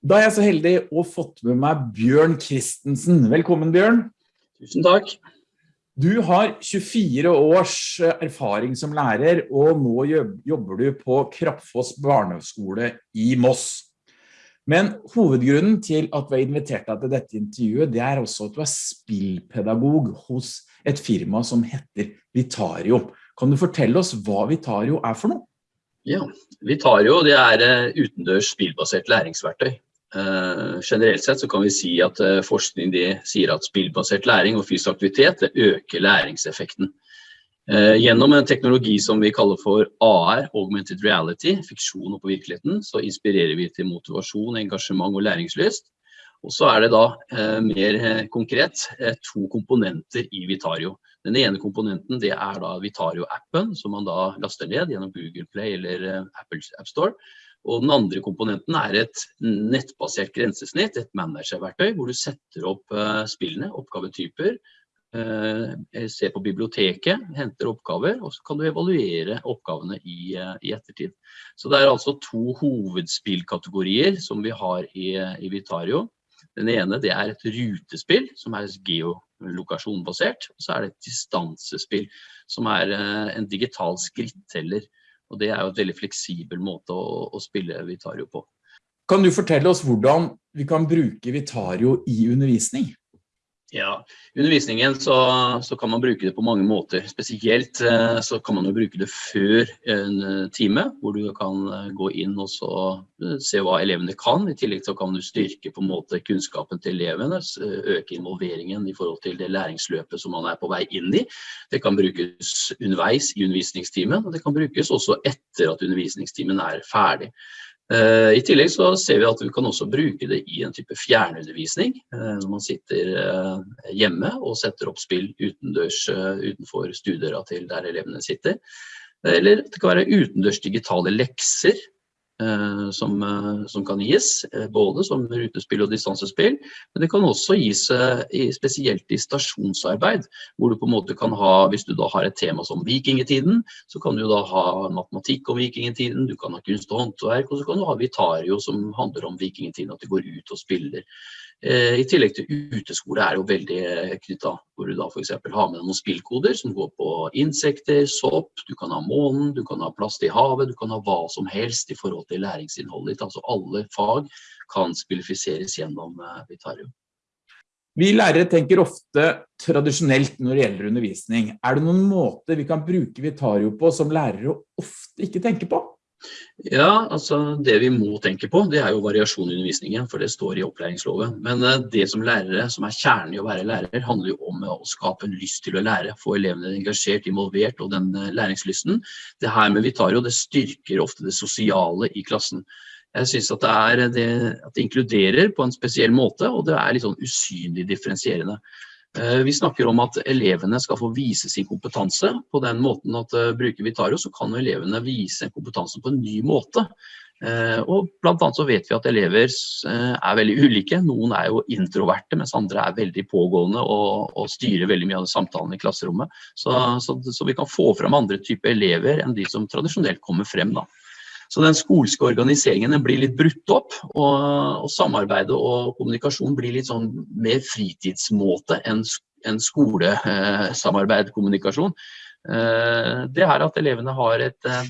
Da er jeg så heldig å fått med meg Bjørn Kristensen. Velkommen, Bjørn. Tusen takk. Du har 24 års erfaring som lærer, og nå jobber du på Krappfoss barneskole i Moss. Men hovedgrunnen til at vi har invitert deg til dette intervjuet, det er også at du er spillpedagog hos et firma som heter Vitario. Kan du fortelle oss hva Vitario er for noe? Ja, Vitario det er eh, utendørs spillbasert læringsverktøy. Uh, generelt sett så kan vi si at uh, forskning sier at spillbasert læring og fysisk aktivitet øker læringseffekten. Uh, gjennom en teknologi som vi kaller for AR, Augmented Reality, fiksjon og på virkeligheten, så inspirerer vi til motivasjon, engasjement og læringslyst. Og så er det da mer konkret to komponenter i Vitario. Den ene komponenten det er da Vitario-appen, som man da laster ned gjennom Google Play eller Apple App Store. Og den andre komponenten er et nettbasert grensesnitt, et managerverktøy, hvor du setter opp uh, spillene, oppgavetyper, uh, ser på biblioteket, henter oppgaver, og så kan du evaluere oppgavene i, uh, i ettertid. Så det er altså to hovedspillkategorier som vi har i, i Vitario. Den ene det er et rutespill, som er geolokasjonbasert. Og så er det et distansespill, som er en digital skritteller. Og det er jo et veldig fleksibel måte å, å spille Vitario på. Kan du fortelle oss hvordan vi kan bruke Vitario i undervisning? Ja, undervisningen så, så, kan man bruke det på mange måter. Spesielt eh, så kan man jo bruke det før en eh, time, hvor du kan eh, gå inn og se hva elevene kan. I tillegg så kan du styrke på en måte kunnskapen til elevene, øke involveringen i forhold til det læringsløpet som man er på vei inn i. Det kan brukes underveis i undervisningstimen, og det kan brukes også etter at undervisningstimen er ferdig. Eh, I tillegg så ser vi at vi kan også bruke det i en type fjernundervisning. Eh, når man sitter eh, hjemme og setter opp spill utendørs utenfor stuedøra til der elevene sitter. Eller det kan være utendørs digitale lekser som, eh, som, kan gis, eh, både som rutespill og distansespill. Men det kan også gis spesielt i stasjonsarbeid, hvor du på en måte kan ha, hvis du da har et tema som vikingetiden, så kan du da ha matematikk om vikingetiden, du kan ha kunst og håndverk, og så kan du ha Vitario som handler om vikingetiden, at du går ut og spiller. Eh, I tillegg til uteskole er jo veldig eh, knytta, hvor du da f.eks. har med noen spillkoder som går på insekter, sopp, du kan ha månen, du kan ha plast i havet, du kan ha hva som helst i forhold til læringsinnholdet ditt. Altså alle fag kan spillifiseres gjennom Vitarium. Vitario. Vi lærere tenker ofte tradisjonelt når det gjelder undervisning. Er det noen måter vi kan bruke Vitario på som lærere ofte ikke tenker på? Ja, altså det vi må tenke på, det er jo variasjon i undervisningen, for det står i opplæringsloven. Men eh, det som lærere, som er kjernen i å være lærer, handler jo om å skape en lyst til å lære, få elevene engasjert, involvert og den eh, læringslysten. Det her med Vitario, det styrker ofte det sosiale i klassen. Jeg synes at det, at det inkluderer på en spesiell måte, og det er litt sånn usynlig differensierende. Eh, vi snakker om at elevene skal få vise sin kompetanse på den måten at uh, bruker Vitario, så kan elevene vise kompetansen på en ny måte. Uh, og blant annet så vet vi at elever er veldig ulike. Noen er jo introverte, mens andre er veldig pågående og, og styrer veldig mye av samtalen i klasserommet. Så, så, så, vi kan få frem andre typer elever enn de som tradisjonelt kommer frem. da. Så den skolske organiseringen blir litt brutt opp, og, og samarbeidet og kommunikasjon blir litt sånn mer fritidsmåte enn en skolesamarbeid, kommunikasjon. Eh, det er at elevene har et, eh,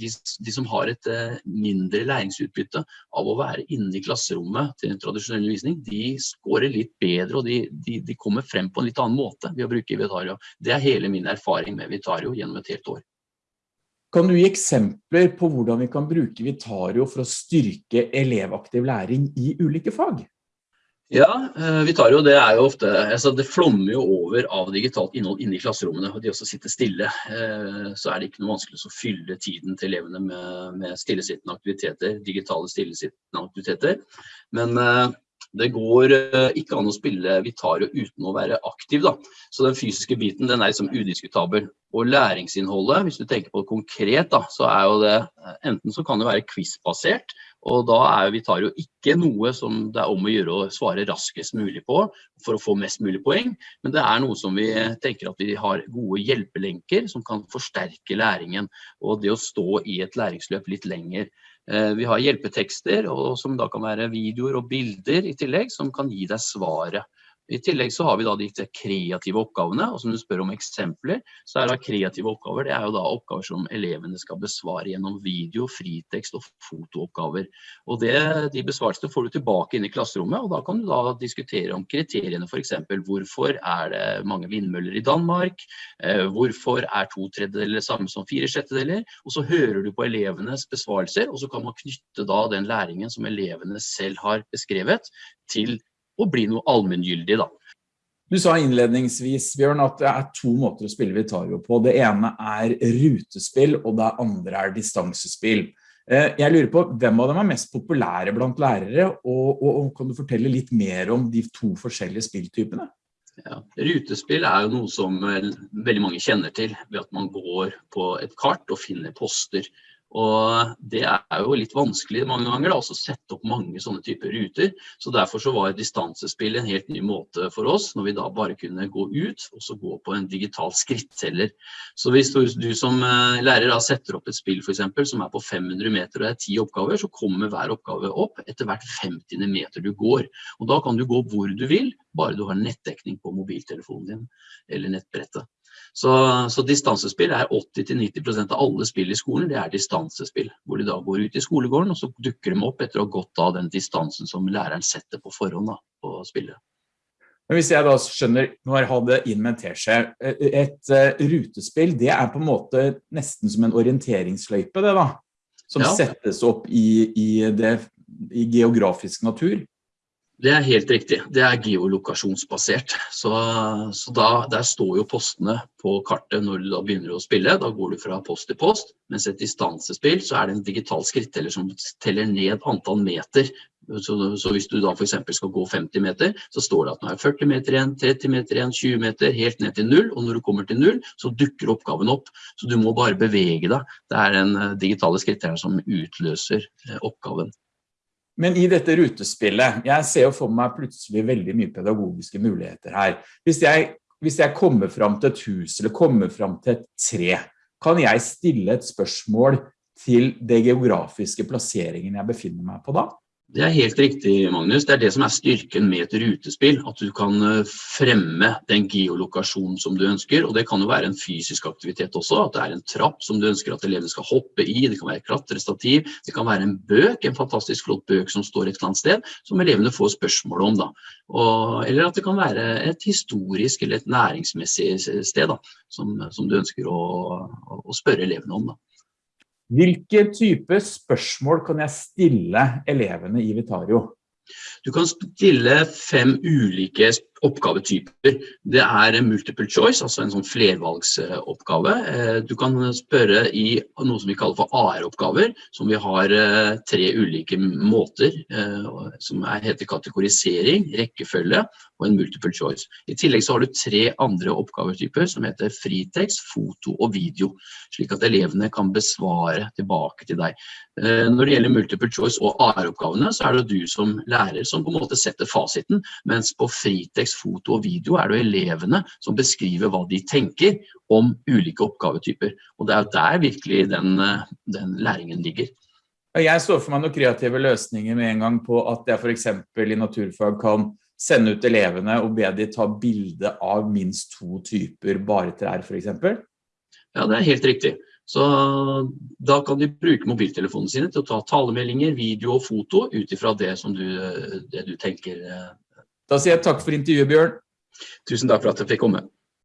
de, de, som har et eh, mindre læringsutbytte av å være inne i klasserommet til en tradisjonell undervisning, de scorer litt bedre og de, de, de, kommer frem på en litt annen måte ved å bruke Vitario. Det er hele min erfaring med Vitario gjennom et helt år. Kan du gi eksempler på hvordan vi kan bruke Vitario for å styrke elevaktiv læring i ulike fag? Ja, eh, Vitario det er jo ofte, altså det flommer jo over av digitalt innhold inne i klasserommene. og De også sitter stille. Eh, så er det ikke noe vanskelig å fylle tiden til elevene med, med stillesittende aktiviteter, digitale stillesittende aktiviteter. Men eh, det går eh, ikke an å spille Vitario uten å være aktiv. Da. Så den fysiske biten den er liksom udiskutabel. Og læringsinnholdet, hvis du tenker på det konkret, da, så er jo det eh, enten så kan det være quiz-basert, og da er Vitario ikke noe som det er om å gjøre å svare raskest mulig på for å få mest mulig poeng, men det er noe som vi tenker at vi har gode hjelpelenker som kan forsterke læringen og det å stå i et læringsløp litt lenger. Eh, vi har hjelpetekster, og som da kan være videoer og bilder i tillegg, som kan gi deg svaret. I tillegg så har vi da de kreative oppgavene, og som du spør om eksempler, så er det kreative oppgaver, det er jo da oppgaver som elevene skal besvare gjennom video, fritekst og fotooppgaver. Og det, de besvarelsene får du tilbake inn i klasserommet, og da kan du da diskutere om kriteriene eksempel, hvorfor er det mange vindmøller i Danmark, eh, hvorfor er to tredjedeler samme som fire sjettedeler, og så hører du på elevenes besvarelser, og så kan man knytte da den læringen som elevene selv har beskrevet, til og bli noe allmenngyldig da. Du sa innledningsvis, Bjørn, at det er to måter å spille Vitario på. Det ene er rutespill, og det andre er distansespill. Eh, jeg lurer på, hvem av dem er mest populære blant lærere, og, og, og kan du fortelle litt mer om de to forskjellige spilltypene? Ja, rutespill er jo noe som veldig mange kjenner til, ved at man går på et kart og finner poster. Og det er jo litt vanskelig mange ganger da, å sette opp mange sånne typer ruter. Så derfor så var distansespill en helt ny måte for oss, når vi da bare kunne gå ut og så gå på en digital skritteller. Så hvis du, du som eh, lærer da setter opp et spill for eksempel, som er på 500 meter og det er 10 oppgaver, så kommer hver oppgave opp etter hvert 50 meter du går. Og da kan du gå hvor du vil, bare du har nettdekning på mobiltelefonen din eller nettbrettet. Så, så distansespill er 80-90% av alle spill i skolen, det er distansespill. Hvor de da går ut i skolegården, og så dukker de opp etter å ha gått av den distansen som læreren setter på forhånd da, på spillet. Men hvis jeg da skjønner, nå har det inn med en teskje, et uh, rutespill, det er på en måte nesten som en orienteringsløype det da, som ja. settes opp i, i, det, i geografisk natur. Det er helt riktig. Det er geolokasjonsbasert. Så, så da, der står jo postene på kartet når du da begynner å spille. Da går du fra post til post. Mens et distansespill så er det en digital skritteller som teller ned antall meter. Så, så hvis du da eksempel skal gå 50 meter, så står det at nå er 40 meter igjen, 30 meter igjen, 20 meter, helt ned til null. Og når du kommer til null, så dukker oppgaven opp. Så du må bare bevege deg. Det er den eh, digitale skrittelleren som utløser eh, oppgaven. Men i dette rutespillet, jeg ser jo for meg plutselig veldig mye pedagogiske muligheter her. Hvis jeg, hvis jeg kommer frem til et hus, eller kommer frem til et tre, kan jeg stille et spørsmål til det geografiske plasseringen jeg befinner meg på da? Det er helt riktig, Magnus. Det er det som er styrken med et rutespill. At du kan eh, fremme den geolokasjonen som du ønsker. Og det kan jo være en fysisk aktivitet også. At det er en trapp som du ønsker at elevene skal hoppe i. Det kan være klatrestativ. Det kan være en bøk, en fantastisk flott bøk som står et eller annet sted, som elevene får spørsmål om. da. Og, eller at det kan være et historisk eller et næringsmessig sted da, som, som du ønsker å, å spørre elevene om. da. Hvilke type spørsmål kan jeg stille elevene i Vitario? Du kan stille fem ulike oppgavetyper. Det er multiple choice, altså en sånn flervalgsoppgave. Eh, du kan spørre i noe som vi kaller for AR-oppgaver, som vi har eh, tre ulike måter, eh, som heter kategorisering, rekkefølge og en multiple choice. I tillegg så har du tre andre oppgavetyper som heter fritekst, foto og video, slik at elevene kan besvare tilbake til deg. Når det gjelder multiple choice og AR-oppgavene, så er det du som lærer som på en måte setter fasiten, mens på fritekst tekst, foto og video er det jo elevene som beskriver hva de tenker om ulike oppgavetyper. Og det er der virkelig den, eh, den læringen ligger. Jeg står for meg noen kreative løsninger med en gang på at jeg for eksempel i naturfag kan sende ut elevene og be de ta bilde av minst to typer bare trær for eksempel. Ja, det er helt riktig. Så da kan de bruke mobiltelefonene sine til å ta talemeldinger, video og foto ut ifra det det du tenker da sier jeg takk for intervjuet, Bjørn. Tusen takk for at jeg fikk komme.